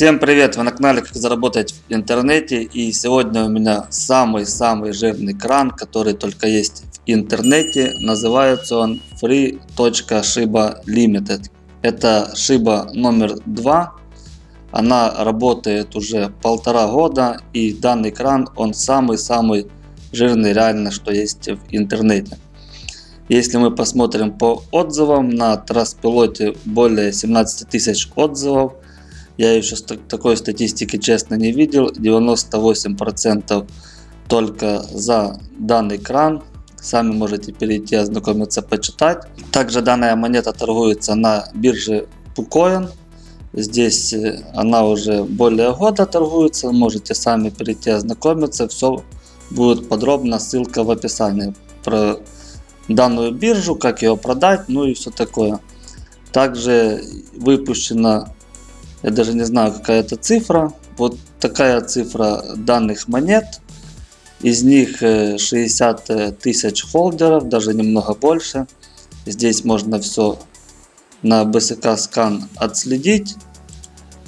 Всем привет! Вы на канале Как заработать в интернете и сегодня у меня самый-самый жирный кран, который только есть в интернете. Называется он free.shiba limited. Это Shiba номер 2. Она работает уже полтора года и данный кран он самый-самый жирный реально что есть в интернете. Если мы посмотрим по отзывам, на Траспилоте более 17 тысяч отзывов. Я еще такой статистики честно не видел. 98% только за данный кран. Сами можете перейти, ознакомиться, почитать. Также данная монета торгуется на бирже PuCoin. Здесь э, она уже более года торгуется. Можете сами перейти, ознакомиться. Все будет подробно, ссылка в описании. Про данную биржу, как ее продать, ну и все такое. Также выпущена, я даже не знаю какая это цифра, вот такая цифра данных монет. Из них 60 э, тысяч холдеров, даже немного больше. Здесь можно все на BSK скан отследить.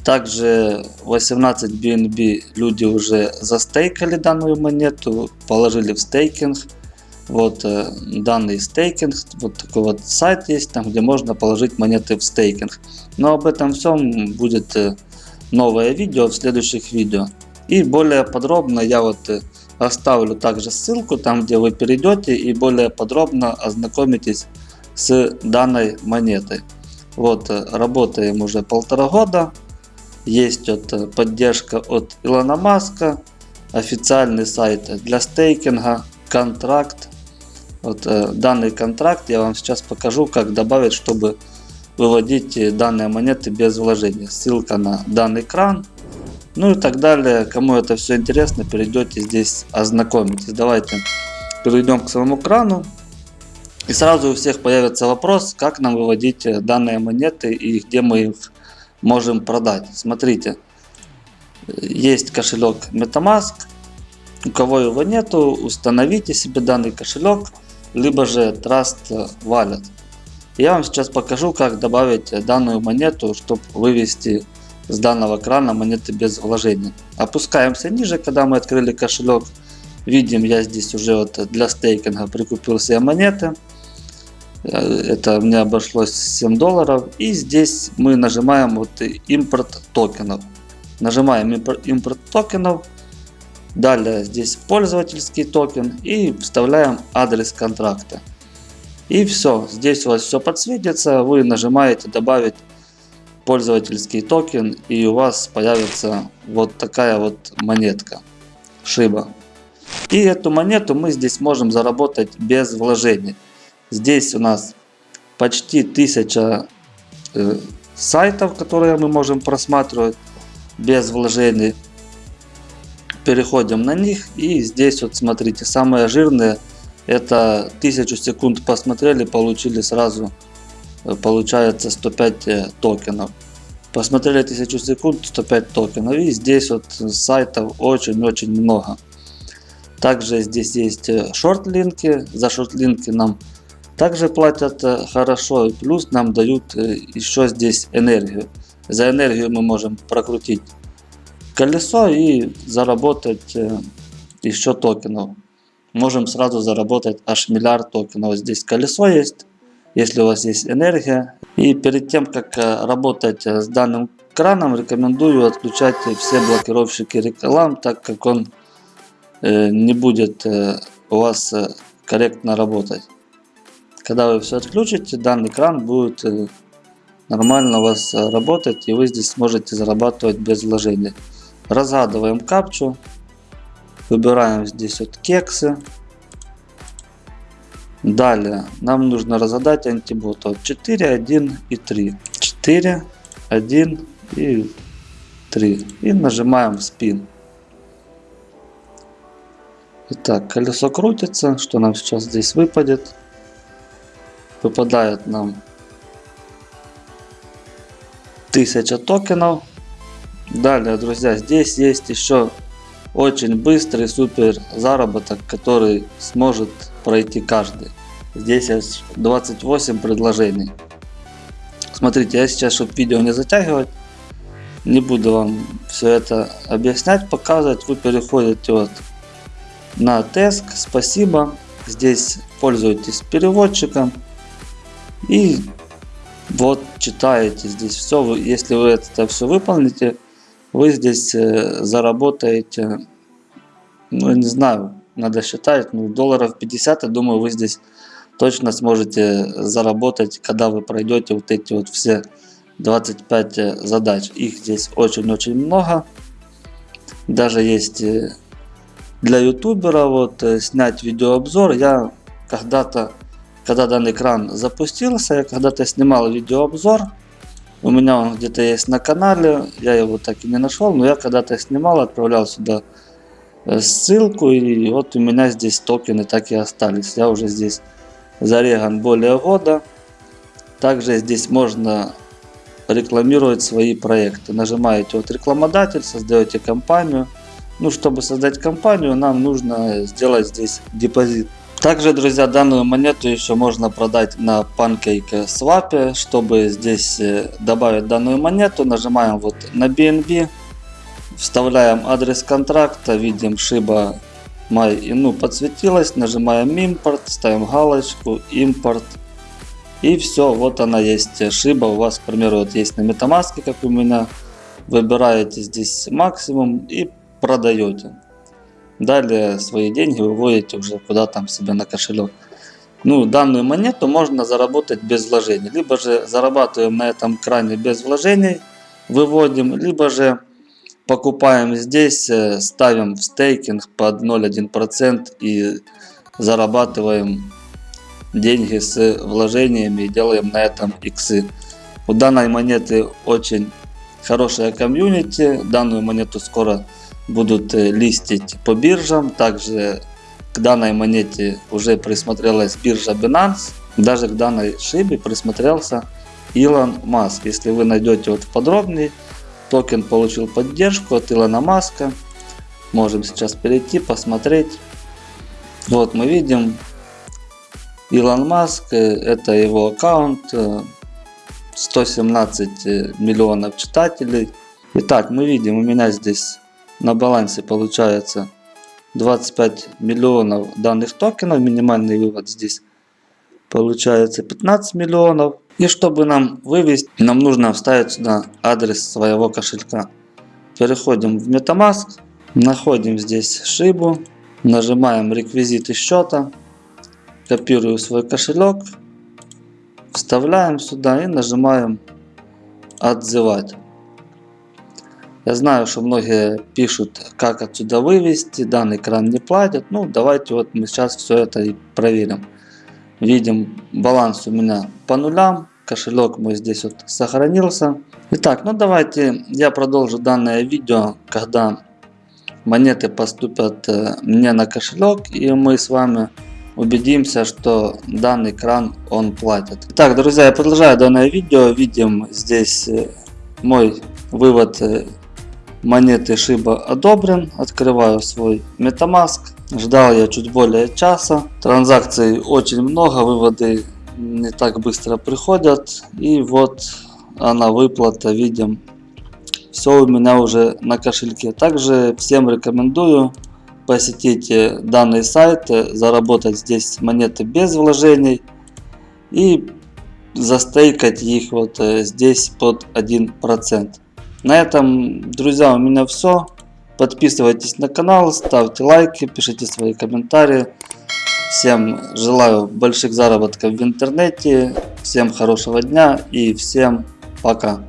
Также 18 BNB люди уже застейкали данную монету, положили в стейкинг вот э, данный стейкинг, вот такой вот сайт есть, там где можно положить монеты в стейкинг. Но об этом всем будет э, новое видео в следующих видео. И более подробно я вот э, оставлю также ссылку, там где вы перейдете и более подробно ознакомитесь с данной монетой. Вот работаем уже полтора года. Есть вот поддержка от Илона Маска, официальный сайт для стейкинга, контракт вот э, данный контракт я вам сейчас покажу, как добавить, чтобы выводить данные монеты без вложения. Ссылка на данный кран. Ну и так далее. Кому это все интересно, перейдете здесь ознакомитесь. Давайте перейдем к своему крану. И сразу у всех появится вопрос, как нам выводить данные монеты и где мы их можем продать. Смотрите, есть кошелек Metamask. У кого его нету, установите себе данный кошелек либо же Trust Wallet. Я вам сейчас покажу, как добавить данную монету, чтобы вывести с данного крана монеты без вложения. Опускаемся ниже, когда мы открыли кошелек. Видим, я здесь уже вот для стейкинга прикупил себе монеты. Это мне обошлось 7 долларов. И здесь мы нажимаем вот импорт токенов. Нажимаем импорт токенов. Далее здесь пользовательский токен и вставляем адрес контракта. И все, здесь у вас все подсветится, вы нажимаете добавить пользовательский токен и у вас появится вот такая вот монетка Шиба. И эту монету мы здесь можем заработать без вложений. Здесь у нас почти 1000 э, сайтов, которые мы можем просматривать без вложений переходим на них. И здесь вот смотрите самые жирные это 1000 секунд посмотрели получили сразу э, получается 105 э, токенов. Посмотрели 1000 секунд 105 токенов. И здесь вот сайтов очень-очень много. Также здесь есть э, шорт-линки. За шорт-линки нам также платят хорошо. Плюс нам дают еще здесь энергию. За энергию мы можем прокрутить колесо и заработать э, еще токенов. Можем сразу заработать аж миллиард токенов. Здесь колесо есть, если у вас есть энергия. И перед тем, как э, работать э, с данным краном, рекомендую отключать все блокировщики реклам, так как он не будет у вас корректно работать. Когда вы все отключите, данный кран будет нормально у вас работать и вы здесь сможете зарабатывать без вложения. Разгадываем капчу. Выбираем здесь вот кексы. Далее нам нужно разгадать антибот от 4, 1 и 3. 4, 1 и 3. И нажимаем спин. Итак, колесо крутится. Что нам сейчас здесь выпадет? Выпадает нам 1000 токенов. Далее, друзья, здесь есть еще очень быстрый супер заработок, который сможет пройти каждый. Здесь есть 28 предложений. Смотрите, я сейчас, чтобы видео не затягивать, Не буду вам все это объяснять, показывать. Вы переходите вот на Теск, спасибо. Здесь пользуйтесь переводчиком. И вот читаете здесь все. Если вы это все выполните, вы здесь э, заработаете, ну я не знаю, надо считать, ну долларов 50, я думаю, вы здесь точно сможете заработать, когда вы пройдете вот эти вот все 25 э, задач. Их здесь очень-очень много. Даже есть э, для ютубера вот снять видеообзор. Я когда-то, когда данный экран запустился, я когда-то снимал видеообзор у меня он где-то есть на канале, я его так и не нашел, но я когда-то снимал, отправлял сюда э, ссылку, и вот у меня здесь токены так и остались. Я уже здесь зареган более года. Также здесь можно рекламировать свои проекты. Нажимаете вот рекламодатель, создаете компанию. Ну, чтобы создать компанию, нам нужно сделать здесь депозит. Также, друзья, данную монету еще можно продать на PancakeSwap. Чтобы здесь э, добавить данную монету, нажимаем вот на BNB, вставляем адрес контракта, видим Shiba My ну подсветилась, нажимаем импорт, ставим галочку, импорт. И все, вот она есть Shiba. У вас, к примеру, вот есть на MetaMask, как у меня. Выбираете здесь максимум и продаете. Далее свои деньги выводите уже куда там себе на кошелек. Ну, данную монету можно заработать без вложений. Либо же зарабатываем на этом кране без вложений, выводим, либо же покупаем здесь, э, ставим в стейкинг под 0,1% и зарабатываем деньги с вложениями и делаем на этом иксы. У данной монеты очень хорошая комьюнити. Данную монету скоро будут э, листить по биржам. Также к данной монете уже присмотрелась биржа Binance. Даже к данной шибе присмотрелся Илон Маск. Если вы найдете вот подробнее, токен получил поддержку от Илона Маска. Можем сейчас перейти, посмотреть. Вот мы видим Илон Маск, э, это его аккаунт, 117 э, миллионов читателей. Итак, мы видим, у меня здесь на балансе получается 25 миллионов данных токенов. Минимальный вывод здесь получается 15 миллионов. И чтобы нам вывести, нам нужно вставить сюда адрес своего кошелька. Переходим в MetaMask, находим здесь шибу, нажимаем реквизиты счета, копирую свой кошелек, вставляем сюда и нажимаем отзывать. Я знаю, что многие пишут, как отсюда вывести, данный кран не платит. Ну, давайте вот мы сейчас все это и проверим. Видим, баланс у меня по нулям, кошелек мой здесь вот сохранился. Итак, ну давайте я продолжу данное видео, когда монеты поступят э, мне на кошелек, и мы с вами убедимся, что данный кран он платит. Итак, друзья, я продолжаю данное видео. Видим здесь э, мой вывод э, монеты Shiba одобрен. Открываю свой MetaMask. Ждал я чуть более часа. Транзакций очень много, выводы не так быстро приходят. И вот она выплата, видим. Все у меня уже на кошельке. Также всем рекомендую посетить данный сайт, заработать здесь монеты без вложений и застейкать их вот э, здесь под 1%. На этом, друзья, у меня все. Подписывайтесь на канал, ставьте лайки, пишите свои комментарии. Всем желаю больших заработков в интернете, всем хорошего дня и всем пока.